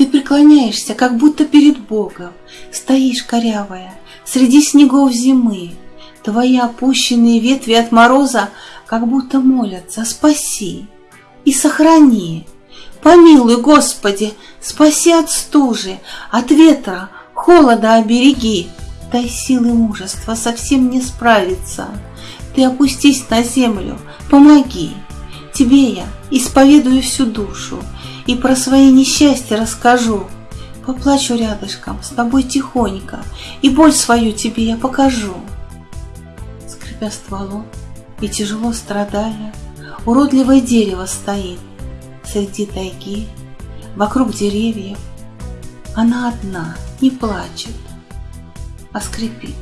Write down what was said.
Ты преклоняешься, как будто перед Богом, Стоишь корявая среди снегов зимы. Твои опущенные ветви от мороза Как будто молятся «Спаси и сохрани». Помилуй, Господи, спаси от стужи, От ветра, холода обереги. Дай силы мужества совсем не справиться. Ты опустись на землю, помоги. Тебе я исповедую всю душу И про свои несчастья расскажу. Поплачу рядышком с тобой тихонько, И боль свою тебе я покажу. Скрипя стволом и тяжело страдая, Уродливое дерево стоит Среди тайги, вокруг деревьев. Она одна, не плачет, а скрипит.